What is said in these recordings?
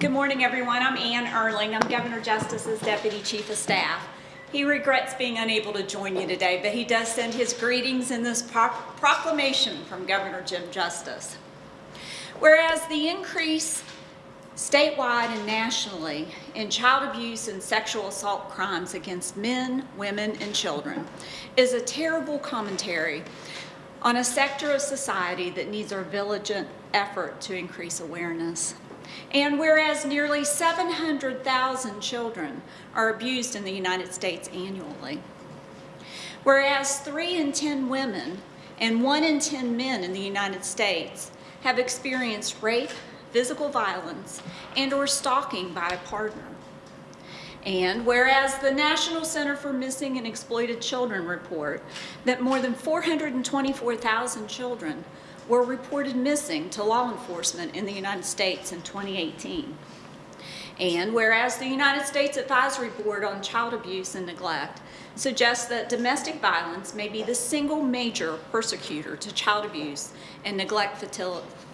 Good morning, everyone. I'm Ann Urling. I'm Governor Justice's Deputy Chief of Staff. He regrets being unable to join you today, but he does send his greetings in this pro proclamation from Governor Jim Justice. Whereas the increase statewide and nationally in child abuse and sexual assault crimes against men, women, and children is a terrible commentary on a sector of society that needs our vigilant effort to increase awareness. And whereas nearly 700,000 children are abused in the United States annually, whereas 3 in 10 women and 1 in 10 men in the United States have experienced rape, physical violence, and or stalking by a partner. And whereas the National Center for Missing and Exploited Children report that more than 424,000 children were reported missing to law enforcement in the United States in 2018. And whereas the United States Advisory Board on Child Abuse and Neglect suggests that domestic violence may be the single major persecutor to child abuse and neglect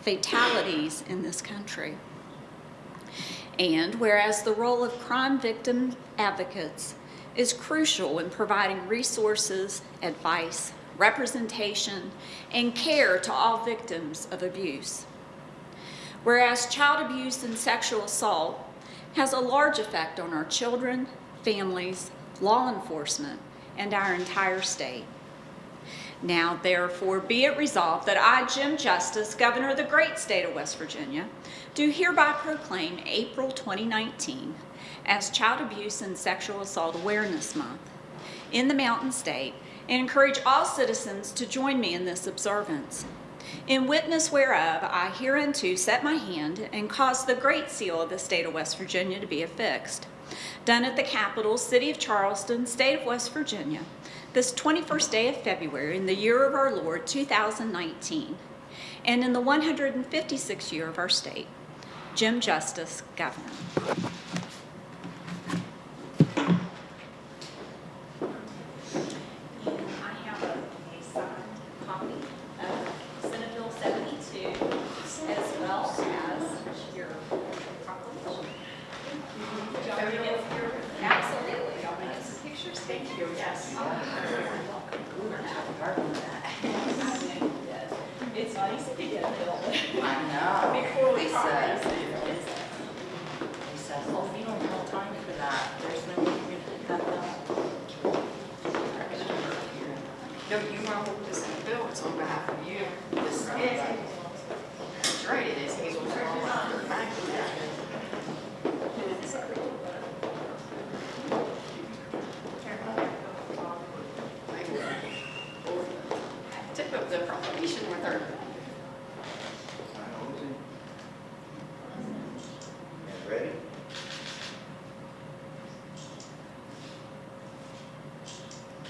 fatalities in this country. And whereas the role of crime victim advocates is crucial in providing resources, advice, representation, and care to all victims of abuse. Whereas child abuse and sexual assault has a large effect on our children, families, law enforcement, and our entire state. Now, therefore, be it resolved that I, Jim Justice, Governor of the great state of West Virginia, do hereby proclaim April 2019 as Child Abuse and Sexual Assault Awareness Month in the Mountain State and encourage all citizens to join me in this observance. In witness whereof, I hereunto set my hand and cause the great seal of the state of West Virginia to be affixed. Done at the capital, City of Charleston, State of West Virginia, this 21st day of February in the year of our Lord 2019, and in the 156th year of our state. Jim Justice, Governor. Yes. We were talking to get a. I know. Before oh, we don't have time for that. There's no. No, you are, Bill, it's on behalf of you. Took the proclamation with her